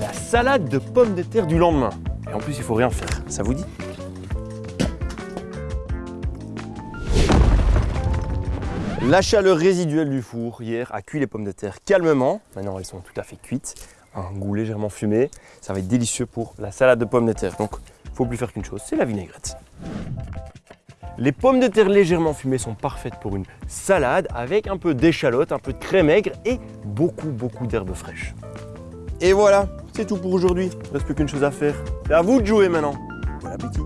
la salade de pommes de terre du lendemain. Et en plus, il faut rien faire. Ça vous dit La chaleur résiduelle du four hier a cuit les pommes de terre calmement. Maintenant, elles sont tout à fait cuites. Un goût légèrement fumé. Ça va être délicieux pour la salade de pommes de terre. Donc, il ne faut plus faire qu'une chose, c'est la vinaigrette. Les pommes de terre légèrement fumées sont parfaites pour une salade avec un peu d'échalote, un peu de crème aigre et beaucoup, beaucoup d'herbes fraîches. Et voilà, c'est tout pour aujourd'hui. Il ne reste plus qu'une chose à faire. C'est à vous de jouer maintenant. Bon appétit